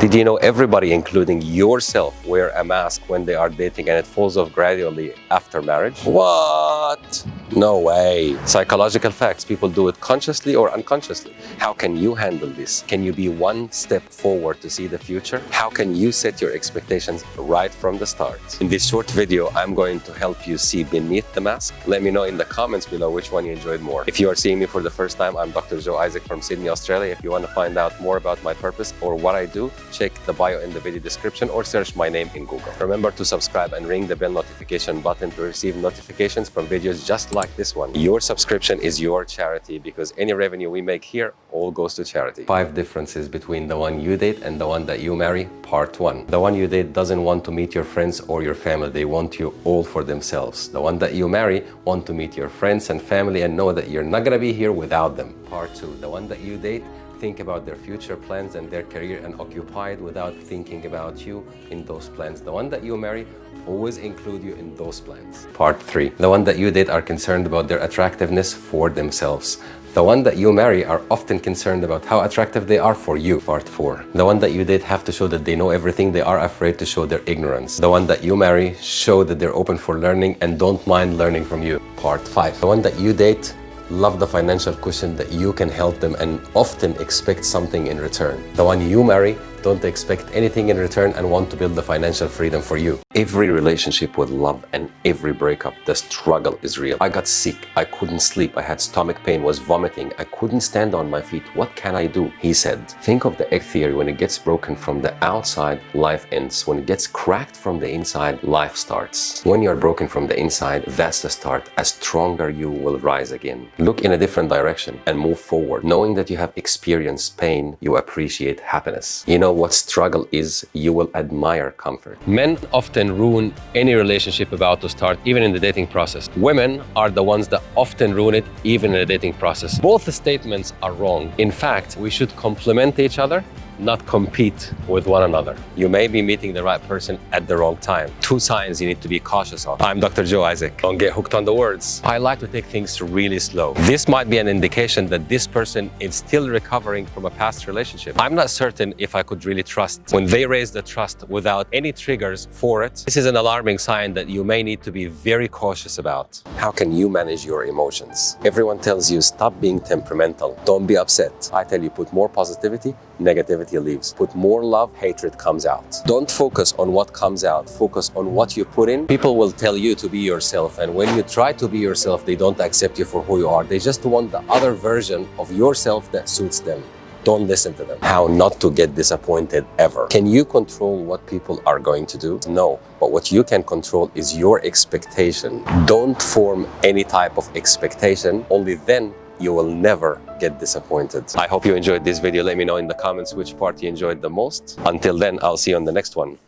Did you know everybody, including yourself, wear a mask when they are dating and it falls off gradually after marriage? What? No way. Psychological facts, people do it consciously or unconsciously. How can you handle this? Can you be one step forward to see the future? How can you set your expectations right from the start? In this short video, I'm going to help you see beneath the mask. Let me know in the comments below which one you enjoyed more. If you are seeing me for the first time, I'm Dr. Joe Isaac from Sydney, Australia. If you want to find out more about my purpose or what I do, check the bio in the video description or search my name in Google. Remember to subscribe and ring the bell notification button to receive notifications from videos just like this one. Your subscription is your charity because any revenue we make here all goes to charity. Five differences between the one you date and the one that you marry, part one. The one you date doesn't want to meet your friends or your family. They want you all for themselves. The one that you marry want to meet your friends and family and know that you're not gonna be here without them. Part two, the one that you date think about their future plans and their career and occupied without thinking about you in those plans. The one that you marry always include you in those plans. Part 3. The one that you date are concerned about their attractiveness for themselves. The one that you marry are often concerned about how attractive they are for you. Part 4. The one that you date have to show that they know everything. They are afraid to show their ignorance. The one that you marry show that they're open for learning and don't mind learning from you. Part 5. The one that you date love the financial cushion that you can help them and often expect something in return. The one you marry don't expect anything in return and want to build the financial freedom for you. Every relationship with love and every breakup, the struggle is real. I got sick. I couldn't sleep. I had stomach pain, was vomiting. I couldn't stand on my feet. What can I do? He said, think of the egg theory. When it gets broken from the outside, life ends. When it gets cracked from the inside, life starts. When you're broken from the inside, that's the start. As stronger you will rise again. Look in a different direction and move forward. Knowing that you have experienced pain, you appreciate happiness. You know know what struggle is, you will admire comfort. Men often ruin any relationship about to start, even in the dating process. Women are the ones that often ruin it, even in the dating process. Both statements are wrong. In fact, we should complement each other not compete with one another. You may be meeting the right person at the wrong time. Two signs you need to be cautious of. I'm Dr. Joe Isaac. Don't get hooked on the words. I like to take things really slow. This might be an indication that this person is still recovering from a past relationship. I'm not certain if I could really trust. When they raise the trust without any triggers for it, this is an alarming sign that you may need to be very cautious about. How can you manage your emotions? Everyone tells you stop being temperamental. Don't be upset. I tell you put more positivity, negativity leaves. Put more love, hatred comes out. Don't focus on what comes out. Focus on what you put in. People will tell you to be yourself. And when you try to be yourself, they don't accept you for who you are. They just want the other version of yourself that suits them. Don't listen to them. How not to get disappointed ever. Can you control what people are going to do? No. But what you can control is your expectation. Don't form any type of expectation. Only then you will never get disappointed. I hope you enjoyed this video. Let me know in the comments which part you enjoyed the most. Until then, I'll see you on the next one.